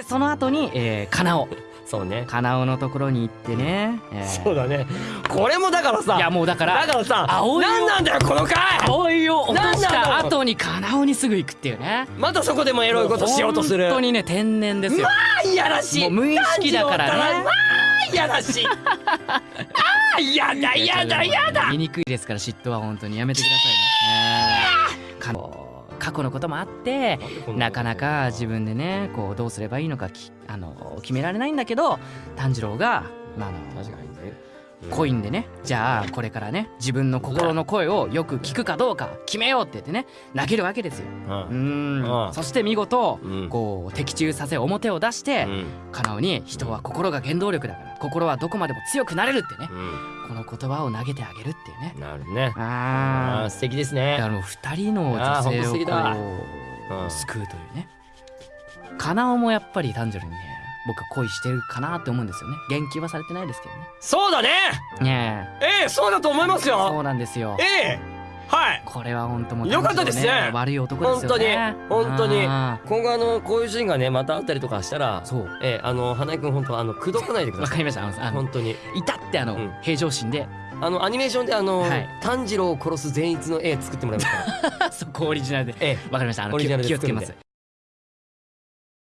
でその後に、えー、カナオ。そうね。カナオのところに行ってね、えー。そうだね。これもだからさ。いやもうだからだからさ葵を。何なんだよこの回。葵を落としなんなたの？後にカナオにすぐ行くっていうね。またそこでもエロいことしようとする。本当にね天然ですよ。あいやらしい。もう無意識だからね。炭治郎ったらあいやらしい。あーやだやだやだ。醜いですから嫉妬は本当に。やめてくださいね。か過去のこともあってなかなか自分でねこうどうすればいいのかきあの決められないんだけど炭治郎が、まあ、あの確かにねコインでね。じゃあこれからね自分の心の声をよく聞くかどうか決めようって言ってね投げるわけですよ。ううん。そして見事うん。こう的中させ表を出してうん。カナオに人は心が原動力だから心はどこまでも強くなれるってねうこの言葉を投げてあげるっていうね。んなるね。ああー素敵ですだかねらもう二人の女性をこうん。う救うというね。カナオもやっぱり単純にね僕は恋してるかなって思うんですよね。言及はされてないですけどね。そうだね。ねえ。えそうだと思いますえそようなんですよ。ええ。はい。これは本当もうよかったですね。悪い男ですよね。本当に。本当に。あ今後あのこういうシーンがねまたあったりとかしたらーそう。ええあの花井くん本当あの口説かないでください。わかりました。あの本当に。いたってあの、うん。平常心で。あのアニメーションであの、はい。炭治郎を殺す善逸の絵作ってもらいますからそこオリジナルで。ええ。わかりました。あのオリジナルで気を気をつけます。